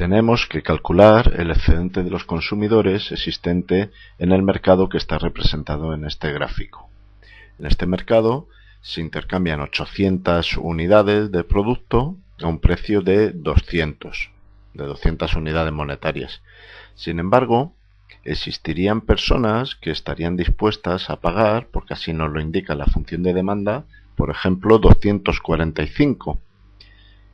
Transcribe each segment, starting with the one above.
tenemos que calcular el excedente de los consumidores existente en el mercado que está representado en este gráfico. En este mercado se intercambian 800 unidades de producto a un precio de 200, de 200 unidades monetarias. Sin embargo, existirían personas que estarían dispuestas a pagar, porque así nos lo indica la función de demanda, por ejemplo 245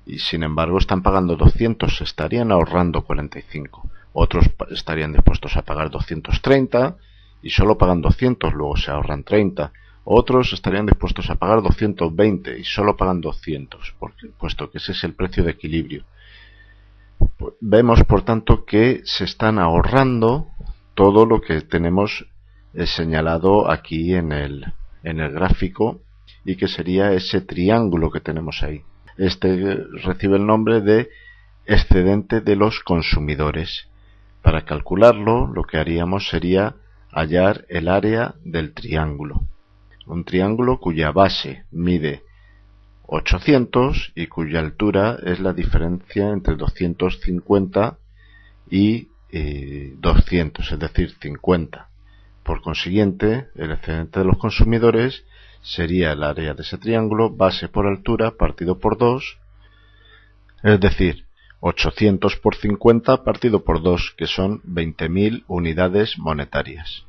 y sin embargo están pagando 200, estarían ahorrando 45. Otros estarían dispuestos a pagar 230 y solo pagan 200, luego se ahorran 30. Otros estarían dispuestos a pagar 220 y solo pagan 200, puesto que ese es el precio de equilibrio. Vemos, por tanto, que se están ahorrando todo lo que tenemos eh, señalado aquí en el, en el gráfico y que sería ese triángulo que tenemos ahí. Este recibe el nombre de excedente de los consumidores. Para calcularlo, lo que haríamos sería hallar el área del triángulo. Un triángulo cuya base mide 800 y cuya altura es la diferencia entre 250 y 200, eh, es decir, 50. Por consiguiente, el excedente de los consumidores sería el área de ese triángulo base por altura partido por 2, es decir, 800 por 50 partido por 2, que son 20.000 unidades monetarias.